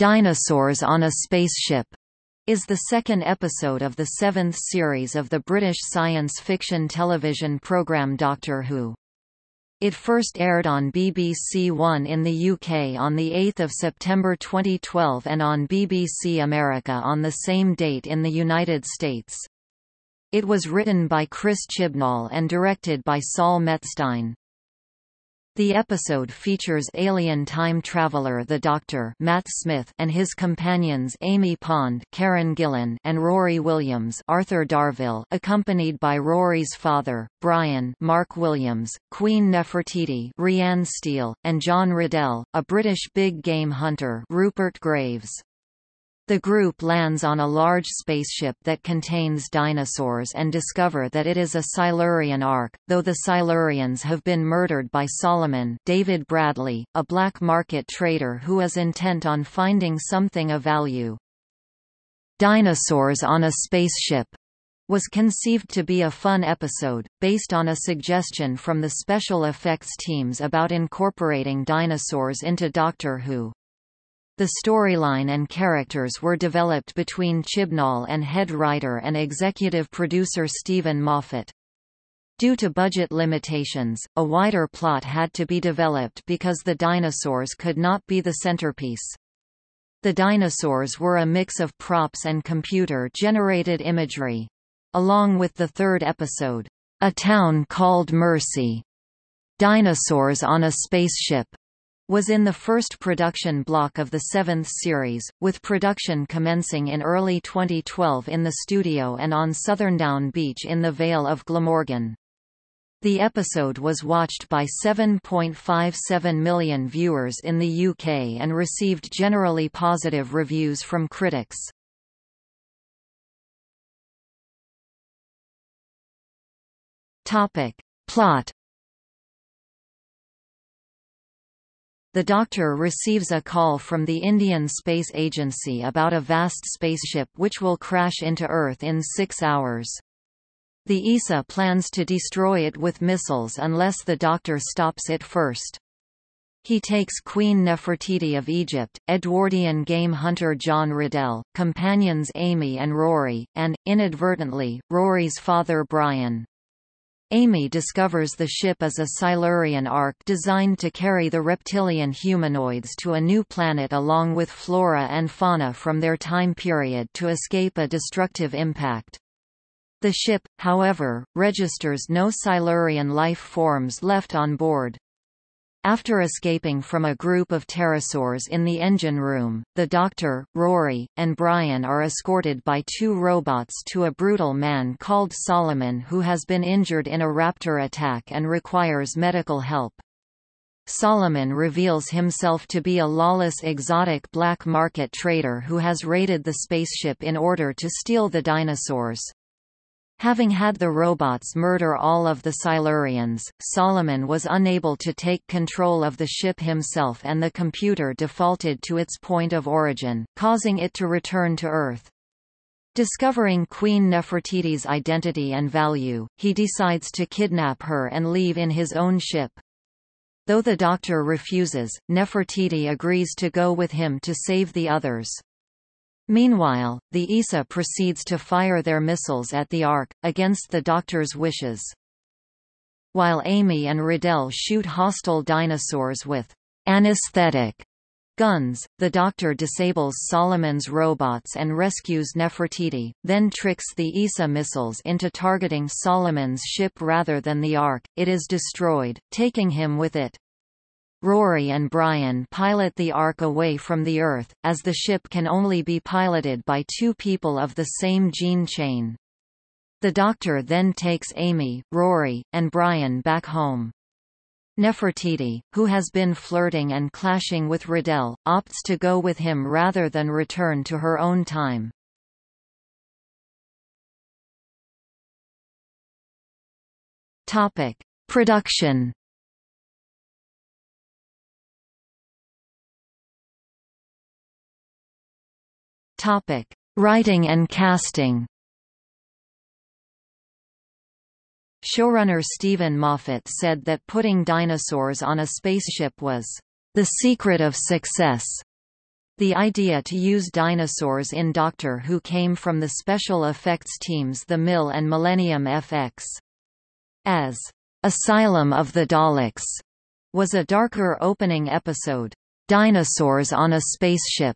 Dinosaurs on a Spaceship is the second episode of the seventh series of the British science fiction television programme Doctor Who. It first aired on BBC One in the UK on 8 September 2012 and on BBC America on the same date in the United States. It was written by Chris Chibnall and directed by Saul Metzstein. The episode features alien time traveler the Doctor Matt Smith and his companions Amy Pond Karen Gillan and Rory Williams Arthur Darvill accompanied by Rory's father, Brian Mark Williams, Queen Nefertiti Rhiann Steele, and John Riddell, a British big game hunter Rupert Graves. The group lands on a large spaceship that contains dinosaurs and discover that it is a Silurian Ark, though the Silurians have been murdered by Solomon David Bradley, a black market trader who is intent on finding something of value. Dinosaurs on a Spaceship was conceived to be a fun episode, based on a suggestion from the special effects teams about incorporating dinosaurs into Doctor Who. The storyline and characters were developed between Chibnall and head writer and executive producer Steven Moffat. Due to budget limitations, a wider plot had to be developed because the dinosaurs could not be the centerpiece. The dinosaurs were a mix of props and computer-generated imagery. Along with the third episode, A Town Called Mercy, Dinosaurs on a Spaceship, was in the first production block of the seventh series, with production commencing in early 2012 in the studio and on Southerndown Beach in the Vale of Glamorgan. The episode was watched by 7.57 million viewers in the UK and received generally positive reviews from critics. Topic. Plot The Doctor receives a call from the Indian Space Agency about a vast spaceship which will crash into Earth in six hours. The ESA plans to destroy it with missiles unless the Doctor stops it first. He takes Queen Nefertiti of Egypt, Edwardian game hunter John Riddell, companions Amy and Rory, and, inadvertently, Rory's father Brian. Amy discovers the ship is a Silurian Ark designed to carry the reptilian humanoids to a new planet along with flora and fauna from their time period to escape a destructive impact. The ship, however, registers no Silurian life forms left on board. After escaping from a group of pterosaurs in the engine room, the Doctor, Rory, and Brian are escorted by two robots to a brutal man called Solomon who has been injured in a raptor attack and requires medical help. Solomon reveals himself to be a lawless exotic black market trader who has raided the spaceship in order to steal the dinosaurs. Having had the robots murder all of the Silurians, Solomon was unable to take control of the ship himself and the computer defaulted to its point of origin, causing it to return to Earth. Discovering Queen Nefertiti's identity and value, he decides to kidnap her and leave in his own ship. Though the Doctor refuses, Nefertiti agrees to go with him to save the others. Meanwhile, the ESA proceeds to fire their missiles at the Ark, against the Doctor's wishes. While Amy and Riddell shoot hostile dinosaurs with anesthetic guns, the Doctor disables Solomon's robots and rescues Nefertiti, then tricks the ESA missiles into targeting Solomon's ship rather than the Ark. It is destroyed, taking him with it. Rory and Brian pilot the Ark away from the Earth, as the ship can only be piloted by two people of the same gene chain. The Doctor then takes Amy, Rory, and Brian back home. Nefertiti, who has been flirting and clashing with Riddell, opts to go with him rather than return to her own time. Topic. Production Topic: Writing and casting. Showrunner Steven Moffat said that putting dinosaurs on a spaceship was the secret of success. The idea to use dinosaurs in Doctor Who came from the special effects teams The Mill and Millennium FX. As Asylum of the Daleks was a darker opening episode. Dinosaurs on a Spaceship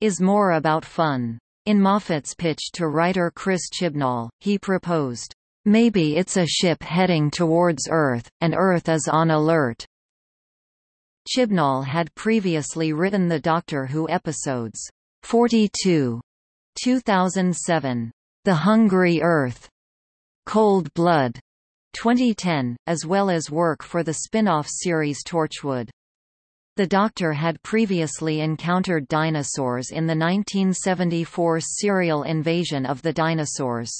is more about fun. In Moffat's pitch to writer Chris Chibnall, he proposed, Maybe it's a ship heading towards Earth, and Earth is on alert. Chibnall had previously written the Doctor Who episodes 42, 2007, The Hungry Earth, Cold Blood, 2010, as well as work for the spin-off series Torchwood. The Doctor had previously encountered dinosaurs in the 1974 serial Invasion of the Dinosaurs.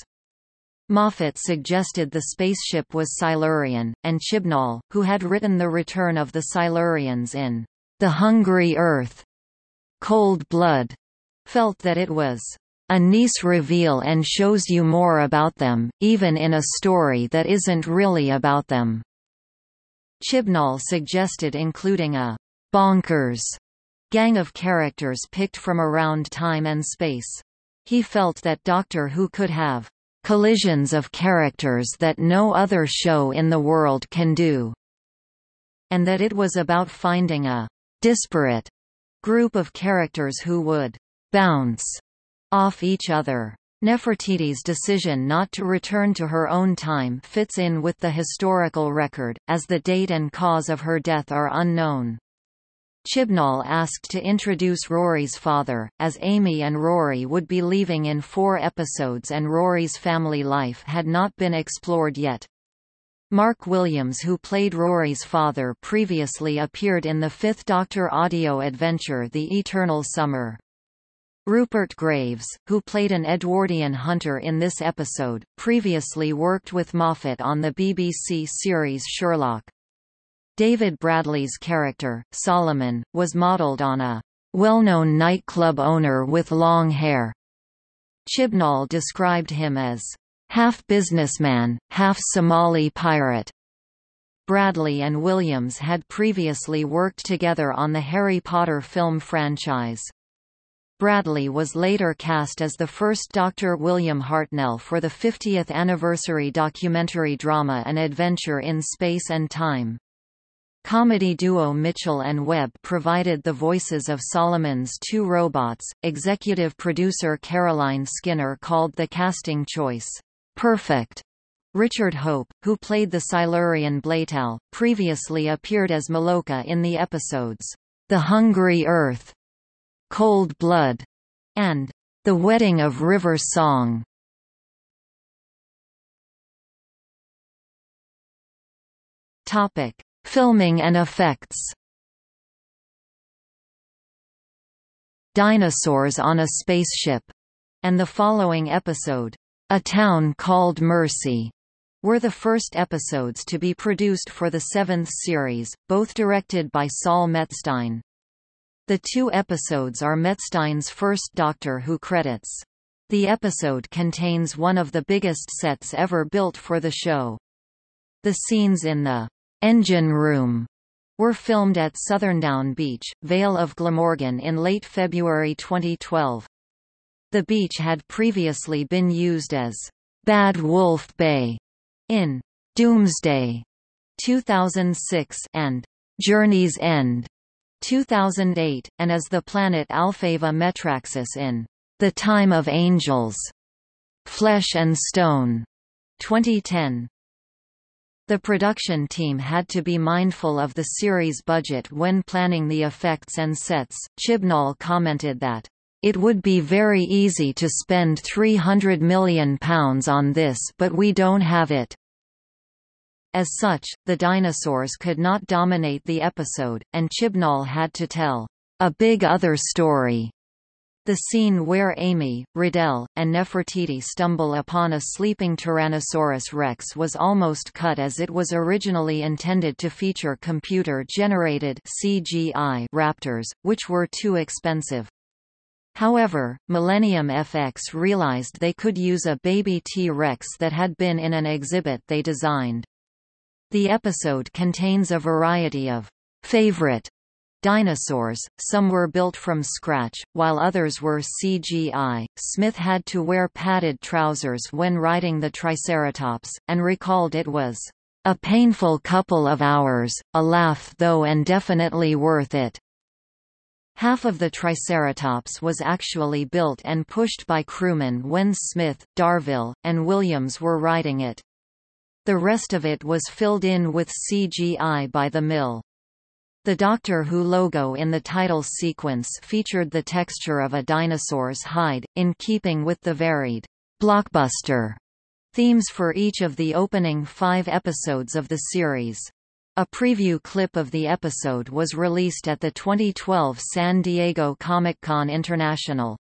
Moffat suggested the spaceship was Silurian, and Chibnall, who had written The Return of the Silurians in The Hungry Earth, Cold Blood, felt that it was a nice reveal and shows you more about them, even in a story that isn't really about them. Chibnall suggested including a bonkers gang of characters picked from around time and space. He felt that Doctor Who could have collisions of characters that no other show in the world can do, and that it was about finding a disparate group of characters who would bounce off each other. Nefertiti's decision not to return to her own time fits in with the historical record, as the date and cause of her death are unknown. Chibnall asked to introduce Rory's father, as Amy and Rory would be leaving in four episodes and Rory's family life had not been explored yet. Mark Williams who played Rory's father previously appeared in the Fifth Doctor audio adventure The Eternal Summer. Rupert Graves, who played an Edwardian hunter in this episode, previously worked with Moffat on the BBC series Sherlock. David Bradley's character, Solomon, was modeled on a well-known nightclub owner with long hair. Chibnall described him as half businessman, half Somali pirate. Bradley and Williams had previously worked together on the Harry Potter film franchise. Bradley was later cast as the first Dr. William Hartnell for the 50th anniversary documentary drama An Adventure in Space and Time. Comedy duo Mitchell and Webb provided the voices of Solomon's two robots. Executive producer Caroline Skinner called the casting choice perfect. Richard Hope, who played the Silurian Bleytal, previously appeared as Malohkeh in the episodes The Hungry Earth, Cold Blood, and The Wedding of River Song. Topic: Filming and effects Dinosaurs on a Spaceship, and the following episode, A Town Called Mercy, were the first episodes to be produced for the seventh series, both directed by Saul Metzstein. The two episodes are Metzstein's first Doctor Who credits. The episode contains one of the biggest sets ever built for the show. The scenes in the Engine Room were filmed at Southerndown Beach, Vale of Glamorgan in late February 2012. The beach had previously been used as Bad Wolf Bay in Doomsday 2006 and Journey's End 2008, and as the planet Alfava Metraxis in The Time of Angels Flesh and Stone 2010. The production team had to be mindful of the series budget when planning the effects and sets. Chibnall commented that, It would be very easy to spend £300 million on this but we don't have it. As such, the dinosaurs could not dominate the episode, and Chibnall had to tell a big other story the scene where Amy, Riddell, and Nefertiti stumble upon a sleeping Tyrannosaurus rex was almost cut as it was originally intended to feature computer-generated CGI raptors, which were too expensive. However, Millennium FX realized they could use a baby T-Rex that had been in an exhibit they designed. The episode contains a variety of favorite dinosaurs, some were built from scratch, while others were CGI. Smith had to wear padded trousers when riding the Triceratops, and recalled it was a painful couple of hours, a laugh though and definitely worth it. Half of the Triceratops was actually built and pushed by crewmen when Smith, Darvill, and Williams were riding it. The rest of it was filled in with CGI by the mill. The Doctor Who logo in the title sequence featured the texture of a dinosaur's hide, in keeping with the varied blockbuster themes for each of the opening five episodes of the series. A preview clip of the episode was released at the 2012 San Diego Comic-Con International.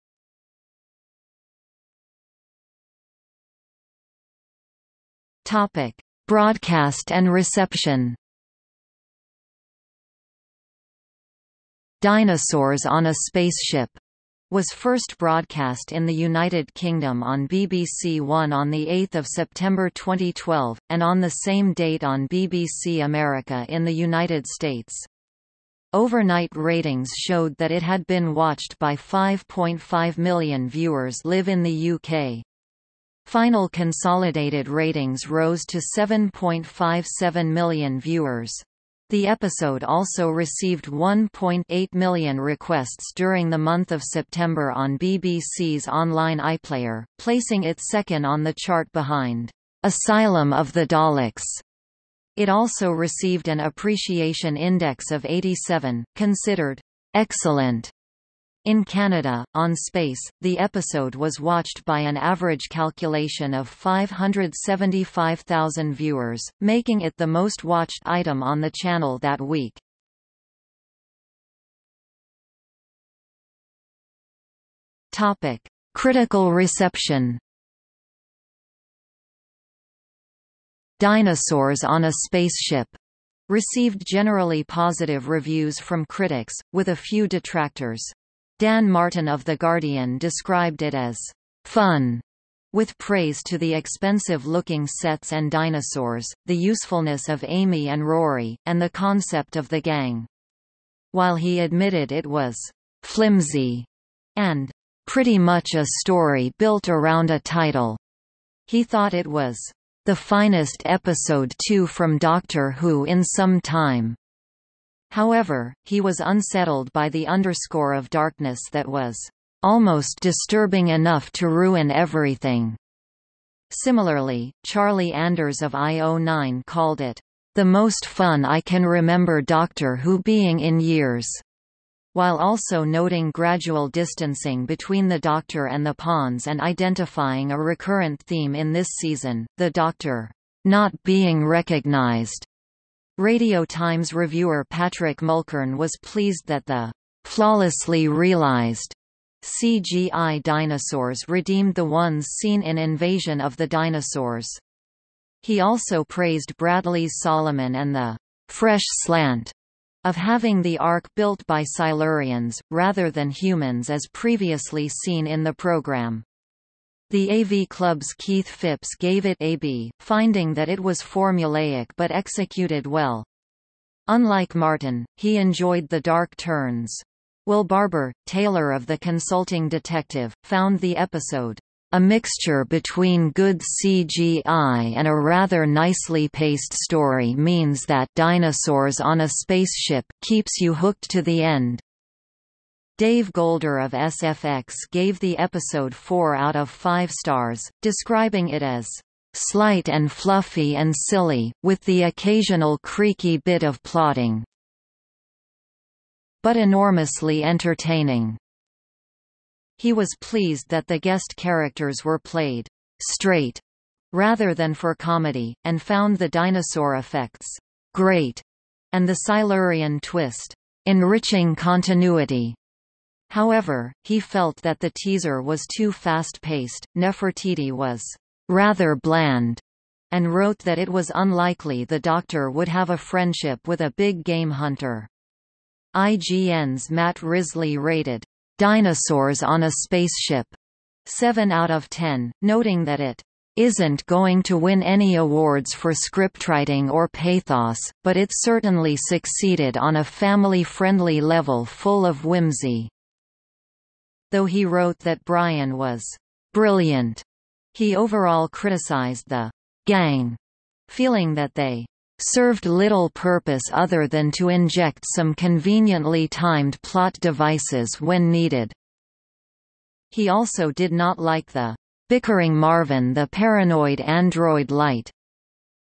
Topic: Broadcast and reception. Dinosaurs on a Spaceship was first broadcast in the United Kingdom on BBC One on 8 September 2012, and on the same date on BBC America in the United States. Overnight ratings showed that it had been watched by 5.5 million viewers live in the UK. Final consolidated ratings rose to 7.57 million viewers. The episode also received 1.8 million requests during the month of September on BBC's online iPlayer, placing it second on the chart behind Asylum of the Daleks. It also received an appreciation index of 87, considered excellent in Canada, on Space, the episode was watched by an average calculation of 575,000 viewers, making it the most watched item on the channel that week. Topic: Critical reception. Dinosaurs on a Spaceship received generally positive reviews from critics, with a few detractors. Dan Martin of The Guardian described it as fun, with praise to the expensive-looking sets and dinosaurs, the usefulness of Amy and Rory, and the concept of the gang. While he admitted it was flimsy and pretty much a story built around a title, he thought it was the finest episode 2 from Doctor Who in some time. However, he was unsettled by the underscore of darkness that was almost disturbing enough to ruin everything. Similarly, Charlie Anders of IO9 called it the most fun I can remember Doctor Who being in years, while also noting gradual distancing between the Doctor and the Ponds and identifying a recurrent theme in this season, the Doctor not being recognized Radio Times reviewer Patrick Mulkern was pleased that the flawlessly realized CGI dinosaurs redeemed the ones seen in Invasion of the Dinosaurs. He also praised Bradley's Solomon and the fresh slant of having the Ark built by Silurians, rather than humans as previously seen in the program. The AV Club's Keith Phipps gave it a B, finding that it was formulaic but executed well. Unlike Martin, he enjoyed the dark turns. Will Barber, tailor of The Consulting Detective, found the episode a mixture between good CGI and a rather nicely paced story means that Dinosaurs on a Spaceship keeps you hooked to the end. Dave Golder of SFX gave the episode 4 out of 5 stars, describing it as slight and fluffy and silly, with the occasional creaky bit of plotting, but enormously entertaining. He was pleased that the guest characters were played straight rather than for comedy, and found the dinosaur effects great and the Silurian twist enriching continuity. However, he felt that the teaser was too fast-paced, Nefertiti was rather bland, and wrote that it was unlikely the Doctor would have a friendship with a big game hunter. IGN's Matt Risley rated Dinosaurs on a Spaceship 7 out of 10, noting that it isn't going to win any awards for scriptwriting or pathos, but it certainly succeeded on a family-friendly level full of whimsy. Though he wrote that Brian was brilliant, he overall criticized the gang, feeling that they served little purpose other than to inject some conveniently timed plot devices when needed. He also did not like the bickering Marvin the paranoid android light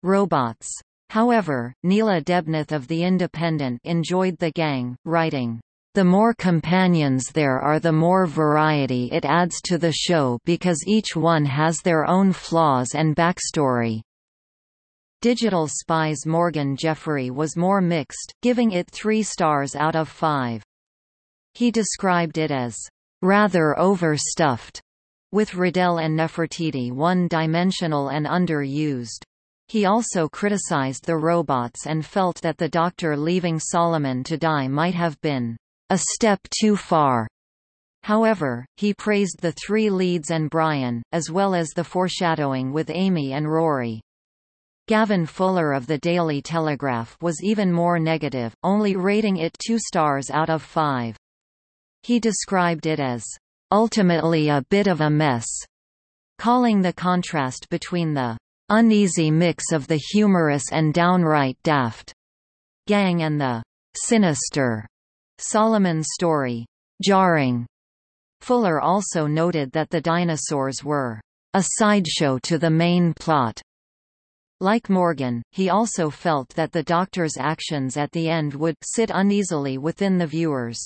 robots. However, Neela Debnath of The Independent enjoyed the gang, writing, the more companions there are the more variety it adds to the show because each one has their own flaws and backstory. Digital Spy's Morgan Jeffery was more mixed, giving it three stars out of five. He described it as rather overstuffed with Riddell and Nefertiti one-dimensional and underused. He also criticized the robots and felt that the Doctor leaving Solomon to die might have been a step too far. However, he praised the three leads and Brian, as well as the foreshadowing with Amy and Rory. Gavin Fuller of the Daily Telegraph was even more negative, only rating it two stars out of five. He described it as ultimately a bit of a mess, calling the contrast between the uneasy mix of the humorous and downright daft gang and the sinister Solomon story jarring. Fuller also noted that the dinosaurs were a sideshow to the main plot. Like Morgan, he also felt that the Doctor's actions at the end would sit uneasily within the viewers.